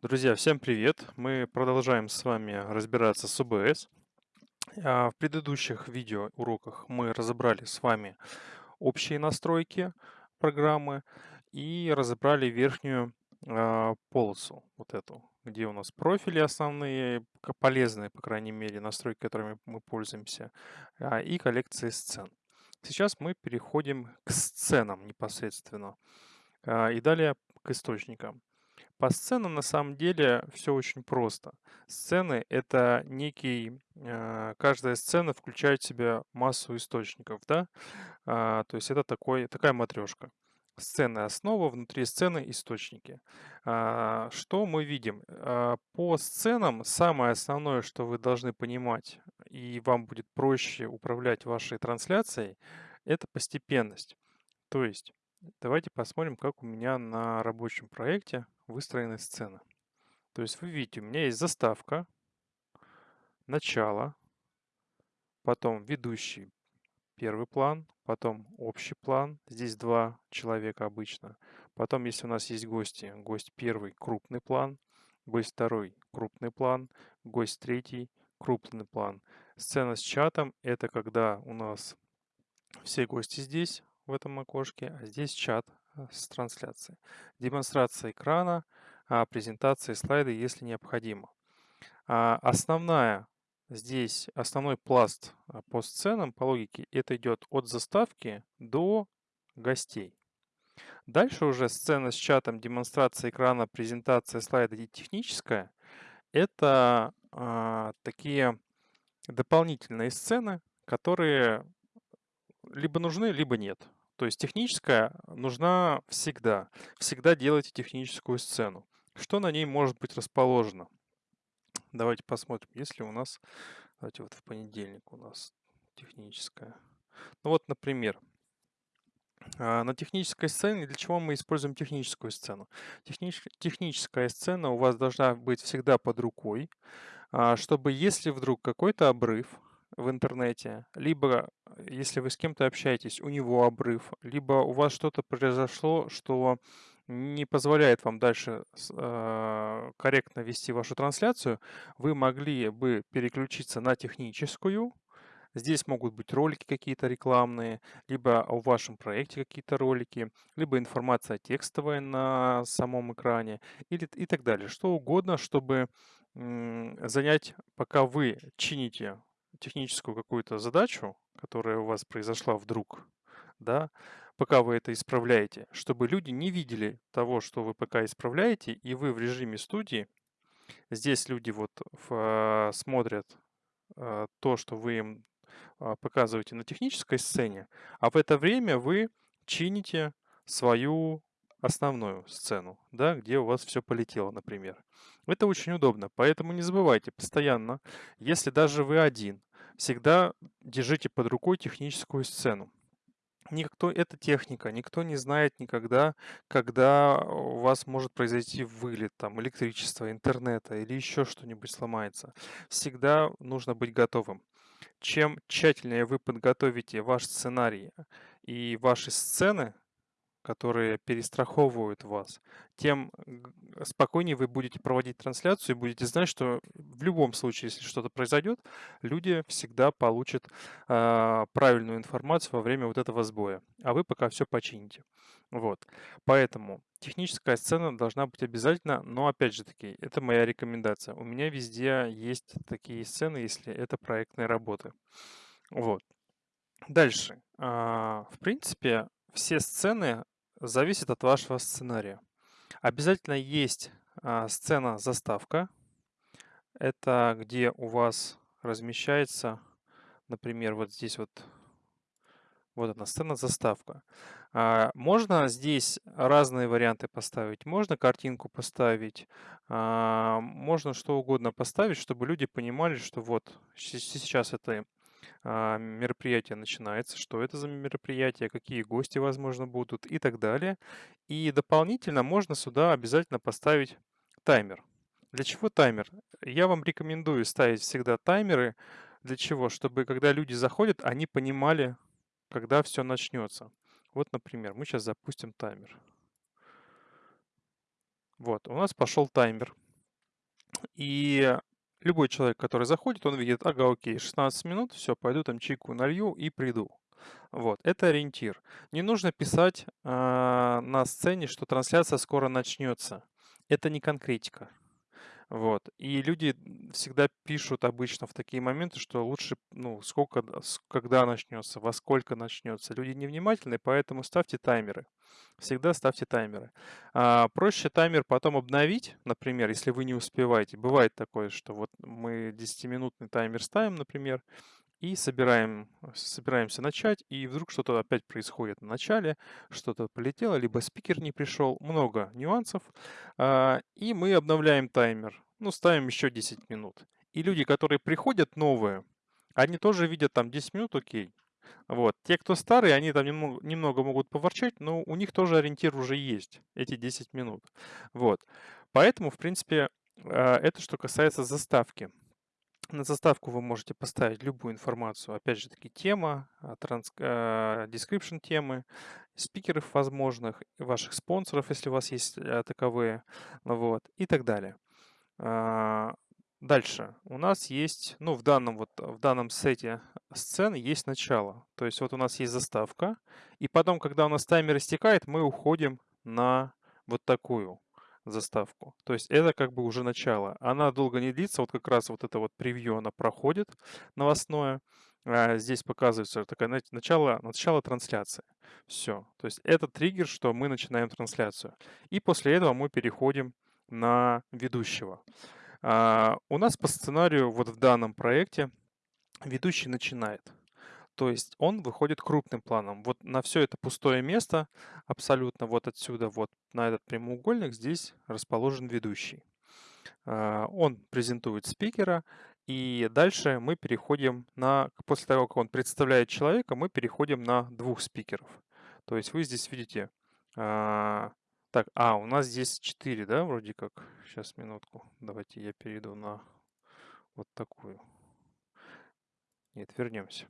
Друзья, всем привет! Мы продолжаем с вами разбираться с OBS. А, В предыдущих видеоуроках мы разобрали с вами общие настройки программы и разобрали верхнюю а, полосу, вот эту, где у нас профили основные, полезные, по крайней мере, настройки, которыми мы пользуемся, а, и коллекции сцен. Сейчас мы переходим к сценам непосредственно и далее к источникам. По сценам на самом деле все очень просто. Сцены это некий, а, каждая сцена включает в себя массу источников, да? А, то есть это такой, такая матрешка. Сцены основа, внутри сцены источники. А, что мы видим? По сценам самое основное, что вы должны понимать, и вам будет проще управлять вашей трансляцией, это постепенность. То есть давайте посмотрим, как у меня на рабочем проекте выстроены сцены. То есть вы видите, у меня есть заставка, начало, потом ведущий первый план, потом общий план, здесь два человека обычно. Потом, если у нас есть гости, гость первый крупный план, гость второй крупный план, гость третий крупный план. Сцена с чатом это когда у нас все гости здесь, в этом окошке, а здесь чат с трансляцией. Демонстрация экрана, а, презентация слайды, если необходимо. А, Основная здесь, основной пласт а, по сценам, по логике, это идет от заставки до гостей. Дальше уже сцена с чатом, демонстрация экрана, презентация слайда и техническая. Это а, такие дополнительные сцены, которые либо нужны, либо нет. То есть техническая нужна всегда. Всегда делайте техническую сцену. Что на ней может быть расположено? Давайте посмотрим, если у нас, давайте вот в понедельник у нас техническая. Ну вот, например, а, на технической сцене, для чего мы используем техническую сцену? Технич- техническая сцена у вас должна быть всегда под рукой, а, чтобы если вдруг какой-то обрыв в интернете, либо э, если вы с кем-то общаетесь, у него обрыв, либо у вас что-то произошло, что не позволяет вам дальше а, корректно вести вашу трансляцию, вы могли бы переключиться на техническую. Здесь могут быть ролики какие-то рекламные, либо о вашем проекте какие-то ролики, либо информация текстовая на самом экране или, и так далее. Что угодно, чтобы занять, пока вы чините техническую какую-то задачу, которая у вас произошла вдруг, да, пока вы это исправляете, чтобы люди не видели того, что вы пока исправляете, и вы в режиме студии, здесь люди вот в, а, смотрят а, то, что вы им а, показываете на технической сцене, а в это время вы чините свою основную сцену, да, где у вас все полетело, например. Это очень удобно, поэтому не забывайте постоянно, если даже вы один, всегда держите под рукой техническую сцену. Никто, это техника, никто не знает никогда, когда у вас может произойти вылет, там, электричества, интернета или еще что-нибудь сломается. Всегда нужно быть готовым. Чем тщательнее вы подготовите ваш сценарий и ваши сцены, которые перестраховывают вас, тем спокойнее вы будете проводить трансляцию и будете знать, что в любом случае, если что-то произойдет, люди всегда получат а, правильную информацию во время вот этого сбоя, а вы пока все почините. Вот. Поэтому техническая сцена должна быть обязательно, но опять же таки, это моя рекомендация. У меня везде есть такие сцены, если это проектные работы. Вот. Дальше. А, В принципе, все сцены зависят от вашего сценария. Обязательно есть а, сцена заставка. Это где у вас размещается, например, вот здесь вот, вот она, сцена заставка. А, Можно здесь разные варианты поставить. Можно картинку поставить, а, можно что угодно поставить, чтобы люди понимали, что вот сейчас это мероприятие начинается, что это за мероприятие, какие гости, возможно, будут и так далее. И дополнительно можно сюда обязательно поставить таймер. Для чего таймер? Я вам рекомендую ставить всегда таймеры. Для чего? Чтобы когда люди заходят, они понимали, когда все начнется. Вот, например, мы сейчас запустим таймер. Вот, у нас пошел таймер. И любой человек, который заходит, он видит, ага, окей, 16 минут, все, пойду там чайку налью и приду. Вот, это ориентир. Не нужно писать э, на сцене, что трансляция скоро начнется. Это не конкретика. Вот. И люди всегда пишут обычно в такие моменты, что лучше, ну, сколько, когда начнется, во сколько начнется. Люди невнимательны, поэтому ставьте таймеры. Всегда ставьте таймеры. А, проще таймер потом обновить, например, если вы не успеваете. Бывает такое, что вот мы 10-минутный таймер ставим, например, и собираем, собираемся начать, и вдруг что-то опять происходит на начале, что-то полетело, либо спикер не пришел, много нюансов, а, и мы обновляем таймер, ну, ставим еще 10 минут. И люди, которые приходят новые, они тоже видят там 10 минут, окей. Вот. Те, кто старые, они там немного, немного могут поворчать, но у них тоже ориентир уже есть, эти 10 минут. Вот. Поэтому, в принципе, а, это что касается заставки. На заставку вы можете поставить любую информацию. Опять же таки тема, а, транс, э, description темы, спикеров возможных, ваших спонсоров, если у вас есть э, таковые, вот, и так далее. А, дальше. У нас есть, ну, в данном, вот, в данном сете сцены есть начало. То есть вот у нас есть заставка, и потом, когда у нас таймер истекает, мы уходим на вот такую заставку. То есть это как бы уже начало. Она долго не длится, вот как раз вот это вот превью она проходит новостное. А здесь показывается такое начало, начало трансляции. Все. То есть это триггер, что мы начинаем трансляцию. И после этого мы переходим на ведущего. А, у нас по сценарию вот в данном проекте ведущий начинает. То есть он выходит крупным планом. Вот на все это пустое место, абсолютно вот отсюда, вот на этот прямоугольник, здесь расположен ведущий. А, он презентует спикера, и дальше мы переходим на, после того, как он представляет человека, мы переходим на двух спикеров. То есть вы здесь видите, а, так, а, у нас здесь 4, да, вроде как. Сейчас, минутку, давайте я перейду на вот такую. Нет, вернемся.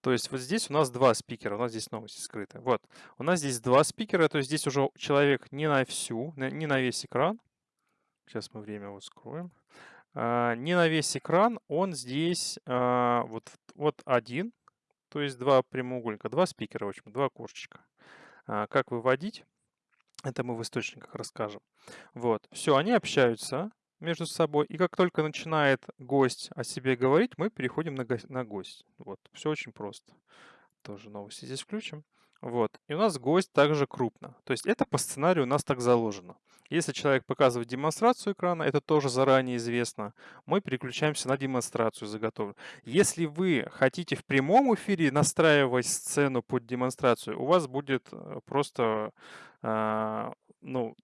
То есть вот здесь у нас два спикера, у нас здесь новости скрыты. Вот, у нас здесь два спикера, то есть здесь уже человек не на всю, не на весь экран. Сейчас мы время вот скроем. А, не на весь экран, он здесь а, вот, вот один, то есть два прямоугольника, два спикера, в общем, два окошечка. А, как выводить? Это мы в источниках расскажем. Вот, все, они общаются между собой. И как только начинает гость о себе говорить, мы переходим на, го на гость. Вот, все очень просто. Тоже новости здесь включим. Вот. И у нас гость также крупно. То есть это по сценарию у нас так заложено. Если человек показывает демонстрацию экрана, это тоже заранее известно, мы переключаемся на демонстрацию заготовленную. Если вы хотите в прямом эфире настраивать сцену под демонстрацию, у вас будет э, просто э, ну,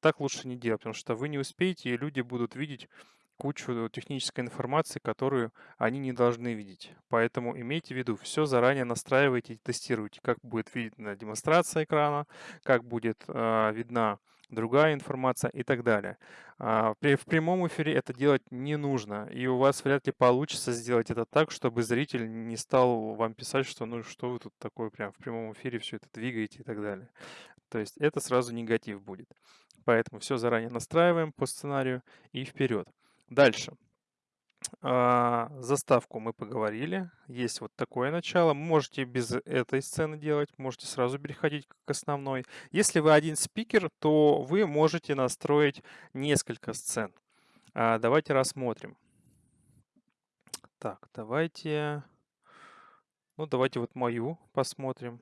так лучше не делать, потому что вы не успеете, и люди будут видеть кучу технической информации, которую они не должны видеть. Поэтому имейте в виду, все заранее настраивайте и тестируйте, как будет видна демонстрация экрана, как будет э, видна другая информация и так далее. А, в прямом эфире это делать не нужно, и у вас вряд ли получится сделать это так, чтобы зритель не стал вам писать, что ну что вы тут такое прям в прямом эфире все это двигаете и так далее. То есть это сразу негатив будет. Поэтому все заранее настраиваем по сценарию и вперед. Дальше. А, заставку мы поговорили. Есть вот такое начало. Можете без этой сцены делать, можете сразу переходить к основной. Если вы один спикер, то вы можете настроить несколько сцен. А, давайте рассмотрим. Так, давайте... Ну, давайте вот мою посмотрим.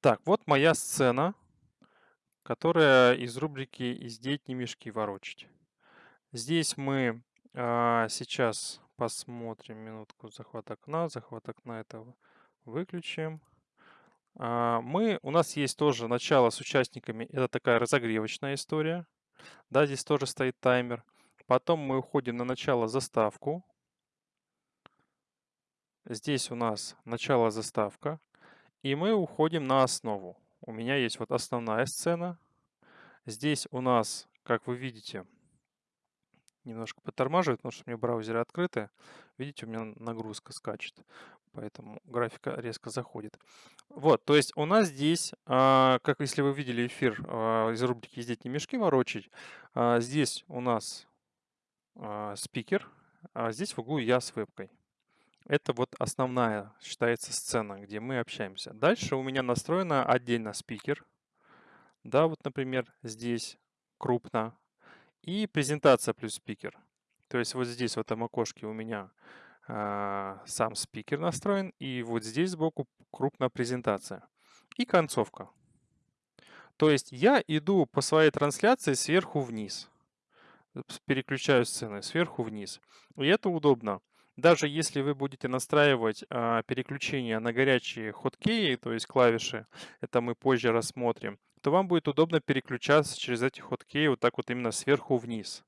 Так, вот моя сцена, которая из рубрики «Из не мешки ворочать». Здесь мы а, сейчас посмотрим минутку захват окна. Захват окна этого выключим. А, мы, у нас есть тоже начало с участниками. Это такая разогревочная история. Да, здесь тоже стоит таймер. Потом мы уходим на начало заставку. Здесь у нас начало заставка. И мы уходим на основу. У меня есть вот основная сцена. Здесь у нас, как вы видите, немножко подтормаживает, потому что у меня браузеры открыты. Видите, у меня нагрузка скачет. поэтому графика резко заходит. Вот, то есть у нас здесь, а, как если вы видели эфир а, из рубрики «Ездить не мешки ворочать», а, здесь у нас спикер, а здесь в углу я с вебкой. Это вот основная, считается, сцена, где мы общаемся. Дальше у меня настроена отдельно спикер. Да, вот, например, здесь крупно. И презентация плюс спикер. То есть вот здесь в этом окошке у меня а, сам спикер настроен, и вот здесь сбоку крупная презентация. И концовка. То есть я иду по своей трансляции сверху вниз. Переключаю сцены сверху вниз. И это удобно. Даже если вы будете настраивать а, переключение на горячие хоткеи, то есть клавиши, это мы позже рассмотрим, то вам будет удобно переключаться через эти хоткеи вот так вот именно сверху вниз.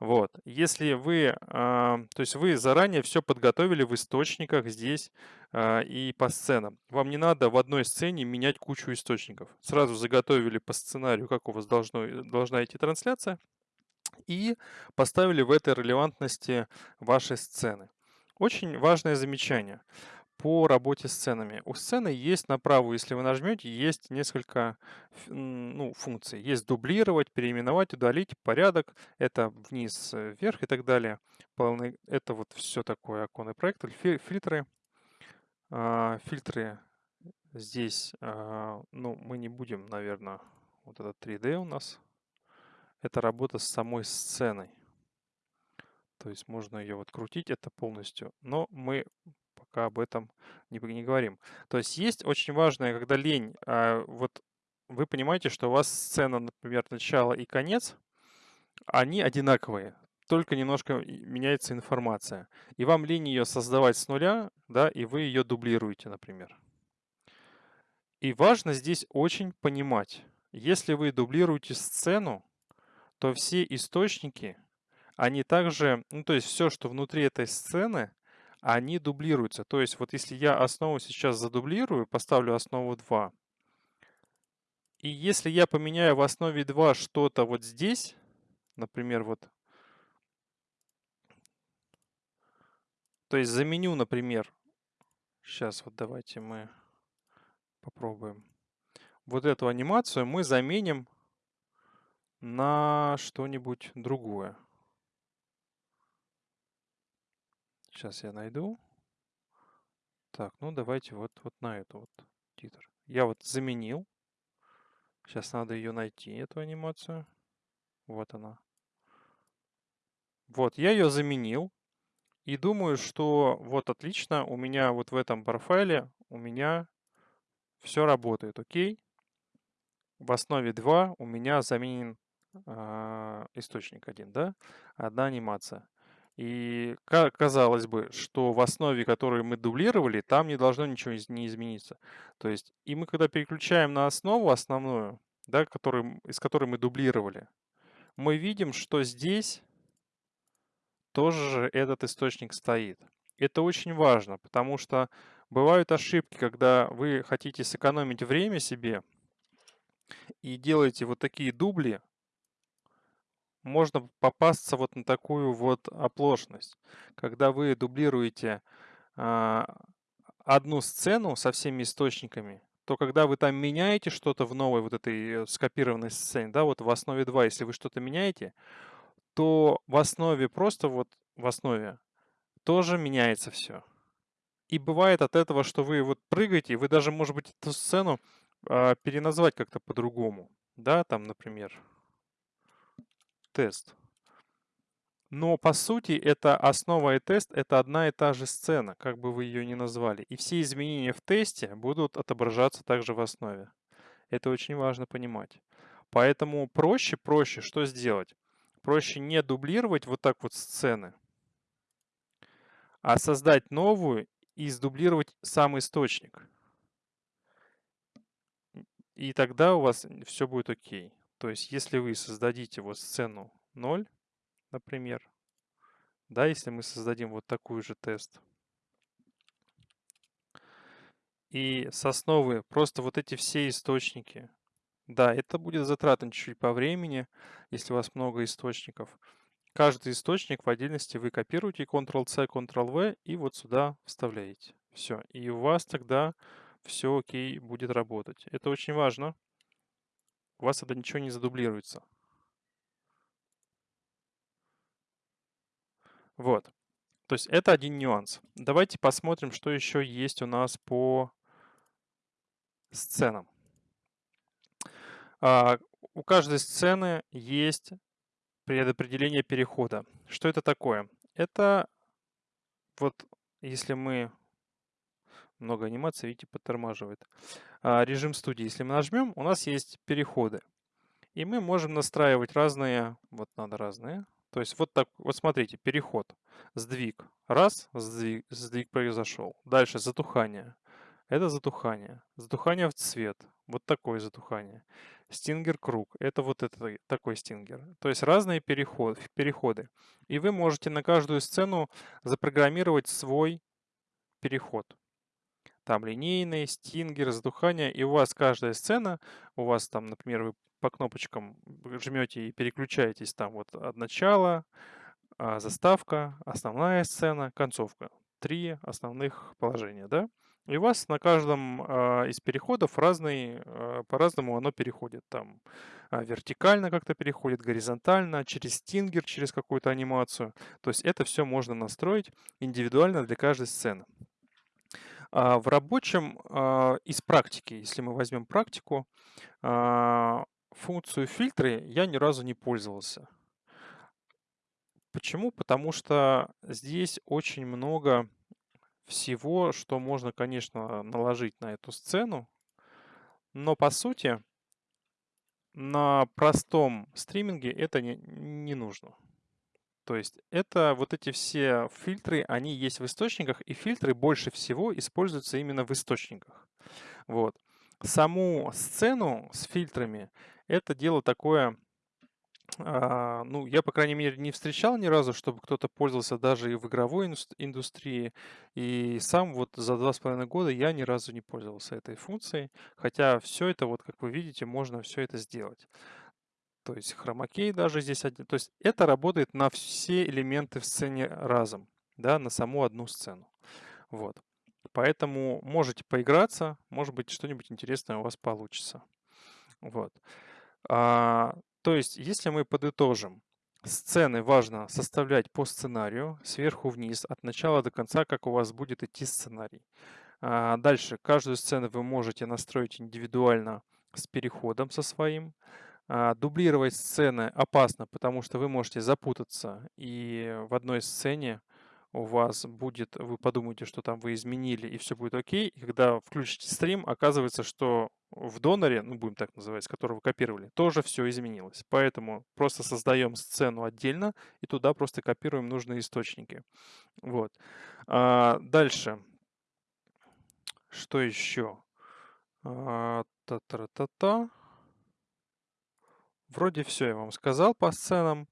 Вот. Если вы, а, то есть вы заранее все подготовили в источниках здесь а, и по сценам. Вам не надо в одной сцене менять кучу источников. Сразу заготовили по сценарию, как у вас должно, должна идти трансляция, и поставили в этой релевантности вашей сцены. Очень важное замечание по работе с сценами. У сцены есть направо, если вы нажмете, есть несколько ну, функций. Есть дублировать, переименовать, удалить, порядок. Это вниз, э, вверх и так далее. Полный, это вот все такое оконный проект. Фильтры. А, фильтры здесь, а, ну, мы не будем, наверное, вот это 3D у нас. Это работа с самой сценой. То есть можно ее вот крутить это полностью. Но мы пока об этом не, не говорим. То есть есть очень важное, когда лень, а, вот вы понимаете, что у вас сцена, например, начало и конец, они одинаковые, только немножко меняется информация. И вам лень ее создавать с нуля, да, и вы ее дублируете, например. И важно здесь очень понимать, если вы дублируете сцену, то все источники, они также, ну то есть все, что внутри этой сцены, они дублируются. То есть вот если я основу сейчас задублирую, поставлю основу 2, и если я поменяю в основе 2 что-то вот здесь, например, вот, то есть заменю, например, сейчас вот давайте мы попробуем, вот эту анимацию мы заменим на что-нибудь другое. Сейчас я найду. Так, ну давайте вот, вот на эту вот титр. Я вот заменил. Сейчас надо ее найти, эту анимацию. Вот она. Вот, я ее заменил. И думаю, что вот отлично, у меня вот в этом профайле, у меня все работает, окей. В основе 2 у меня заменен э, источник один, да, одна анимация. И казалось бы, что в основе, которую мы дублировали, там не должно ничего не измениться. То есть, и мы когда переключаем на основу основную, да, который, из которой мы дублировали, мы видим, что здесь тоже этот источник стоит. Это очень важно, потому что бывают ошибки, когда вы хотите сэкономить время себе и делаете вот такие дубли, можно попасться вот на такую вот оплошность. Когда вы дублируете а, одну сцену со всеми источниками, то когда вы там меняете что-то в новой вот этой э, скопированной сцене, да, вот в основе 2, если вы что-то меняете, то в основе просто вот в основе тоже меняется все. И бывает от этого, что вы вот прыгаете, вы даже, может быть, эту сцену э, переназвать как-то по-другому. Да, там, например, тест. Но по сути это основа и тест это одна и та же сцена, как бы вы ее ни назвали. И все изменения в тесте будут отображаться также в основе. Это очень важно понимать. Поэтому проще, проще что сделать? Проще не дублировать вот так вот сцены, а создать новую и сдублировать сам источник. И тогда у вас все будет окей. То есть, если вы создадите вот сцену 0, например, да, если мы создадим вот такую же тест, и с просто вот эти все источники, да, это будет затратно чуть-чуть по времени, если у вас много источников. Каждый источник в отдельности вы копируете Ctrl-C, Ctrl-V и вот сюда вставляете. Все. И у вас тогда все окей будет работать. Это очень важно. У вас тогда ничего не задублируется. Вот. То есть это один нюанс. Давайте посмотрим, что еще есть у нас по сценам. А, у каждой сцены есть предопределение перехода. Что это такое? Это вот если мы много анимации, видите, подтормаживает. А, режим студии. Если мы нажмем, у нас есть переходы. И мы можем настраивать разные, вот надо разные. То есть вот так, вот смотрите, переход, сдвиг. Раз, сдвиг, сдвиг произошел. Дальше затухание. Это затухание. Затухание в цвет. Вот такое затухание. Стингер круг. Это вот это, такой стингер. То есть разные переход, переходы. И вы можете на каждую сцену запрограммировать свой переход. Там линейный, стингер, затухание. И у вас каждая сцена, у вас там, например, вы по кнопочкам жмете и переключаетесь там вот от начала, а, заставка, основная сцена, концовка. Три основных положения, да? И у вас на каждом а, из переходов разный, а, по-разному оно переходит. Там вертикально как-то переходит, горизонтально, через стингер, через какую-то анимацию. То есть это все можно настроить индивидуально для каждой сцены. В рабочем из практики, если мы возьмем практику, функцию фильтры я ни разу не пользовался. Почему? Потому что здесь очень много всего, что можно, конечно, наложить на эту сцену, но по сути на простом стриминге это не, не нужно. То есть это вот эти все фильтры, они есть в источниках, и фильтры больше всего используются именно в источниках. Вот. Саму сцену с фильтрами это дело такое, а, ну, я, по крайней мере, не встречал ни разу, чтобы кто-то пользовался даже и в игровой индустрии. И сам вот за два с половиной года я ни разу не пользовался этой функцией. Хотя все это, вот как вы видите, можно все это сделать. То есть хромакей даже здесь один. То есть это работает на все элементы в сцене разом, да, на саму одну сцену. Вот. Поэтому можете поиграться, может быть, что-нибудь интересное у вас получится. Вот. А, то есть, если мы подытожим, сцены важно составлять по сценарию, сверху вниз, от начала до конца, как у вас будет идти сценарий. А, дальше, каждую сцену вы можете настроить индивидуально с переходом со своим. А, дублировать сцены опасно, потому что вы можете запутаться и в одной сцене у вас будет, вы подумаете, что там вы изменили, и все будет окей. И когда включите стрим, оказывается, что в доноре, ну будем так называть, которого копировали, тоже все изменилось. Поэтому просто создаем сцену отдельно и туда просто копируем нужные источники. Вот. А, дальше. Что еще? А, та-та-та-та. Вроде все я вам сказал по сценам.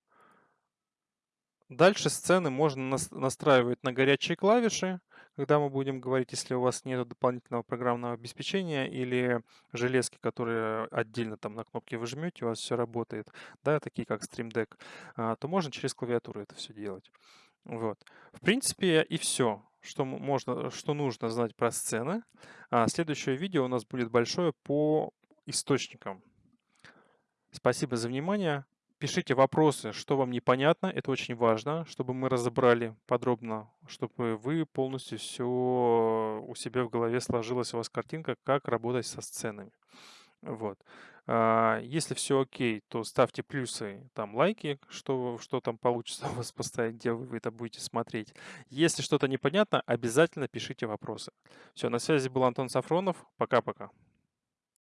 Дальше сцены можно настраивать на горячие клавиши, когда мы будем говорить, если у вас нет дополнительного программного обеспечения или железки, которые отдельно там на кнопке вы жмете, у вас все работает, да, такие как Stream Deck, а, то можно через клавиатуру это все делать. Вот. В принципе, и все, что, можно, что нужно знать про сцены. А следующее видео у нас будет большое по источникам. Спасибо за внимание. Пишите вопросы, что вам непонятно, это очень важно, чтобы мы разобрали подробно, чтобы вы полностью все у себя в голове сложилась у вас картинка, как работать со сценами. Вот. А, если все окей, то ставьте плюсы, там лайки, что, что там получится у вас поставить, где вы это будете смотреть. Если что-то непонятно, обязательно пишите вопросы. Все, на связи был Антон Сафронов. Пока-пока.